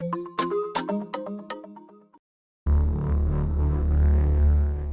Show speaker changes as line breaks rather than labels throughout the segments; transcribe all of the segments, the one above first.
you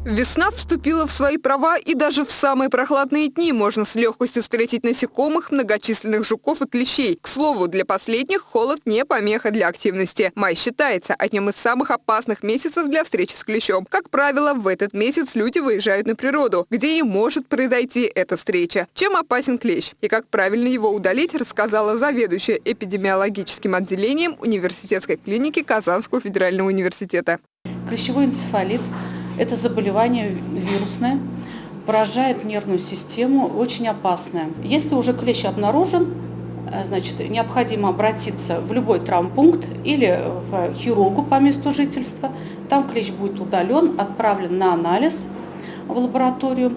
Весна вступила в свои права, и даже в самые прохладные дни можно с легкостью встретить насекомых, многочисленных жуков и клещей. К слову, для последних холод не помеха для активности. Май считается одним из самых опасных месяцев для встречи с клещом. Как правило, в этот месяц люди выезжают на природу, где и может произойти эта встреча. Чем опасен клещ и как правильно его удалить, рассказала заведующая эпидемиологическим отделением университетской клиники Казанского федерального университета.
Клещевой энцефалит – это заболевание вирусное, поражает нервную систему, очень опасное. Если уже клещ обнаружен, э, значит, необходимо обратиться в любой травмпункт или в хирургу по месту жительства. Там клещ будет удален, отправлен на анализ в лабораторию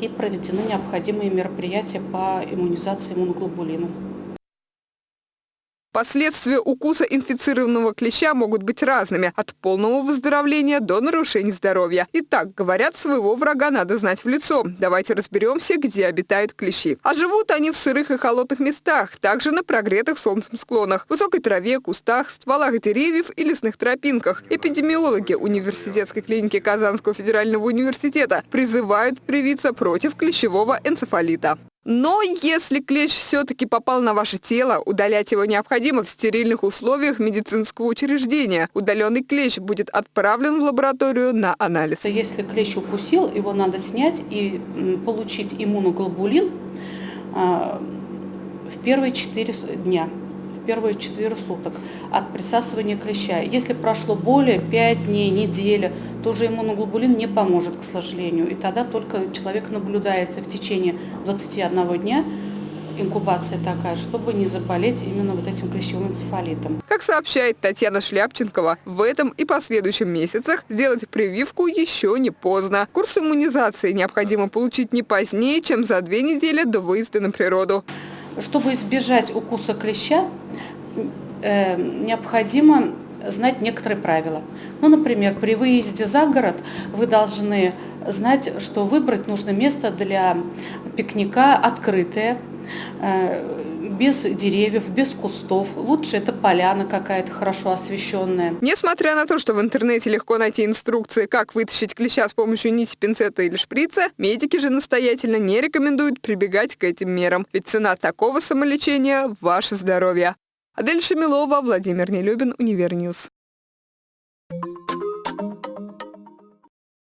и проведены необходимые мероприятия по иммунизации иммуноглобулином.
Последствия укуса инфицированного клеща могут быть разными – от полного выздоровления до нарушений здоровья. Итак, говорят, своего врага надо знать в лицо. Давайте разберемся, где обитают клещи. А живут они в сырых и холодных местах, также на прогретых солнцем склонах, высокой траве, кустах, стволах деревьев и лесных тропинках. Эпидемиологи университетской клиники Казанского федерального университета призывают привиться против клещевого энцефалита. Но если клещ все-таки попал на ваше тело, удалять его необходимо в стерильных условиях медицинского учреждения. Удаленный клещ будет отправлен в лабораторию на анализ.
Если клещ укусил, его надо снять и получить иммуноглобулин а, в первые 4 дня первые 4 суток от присасывания клеща. Если прошло более 5 дней, неделя, то уже иммуноглобулин не поможет, к сожалению. И тогда только человек наблюдается в течение 21 дня, инкубация такая, чтобы не заболеть именно вот этим клещевым энцефалитом.
Как сообщает Татьяна Шляпченкова, в этом и последующем месяцах сделать прививку еще не поздно. Курс иммунизации необходимо получить не позднее, чем за две недели до выезда на природу.
Чтобы избежать укуса клеща, э, необходимо знать некоторые правила. Ну, например, при выезде за город вы должны знать, что выбрать нужно место для пикника открытое, э, без деревьев, без кустов. Лучше это поляна какая-то хорошо освещенная.
Несмотря на то, что в интернете легко найти инструкции, как вытащить клеща с помощью нити, пинцета или шприца, медики же настоятельно не рекомендуют прибегать к этим мерам. Ведь цена такого самолечения – ваше здоровье. Адель Шамилова, Владимир Нелюбин, Univer News.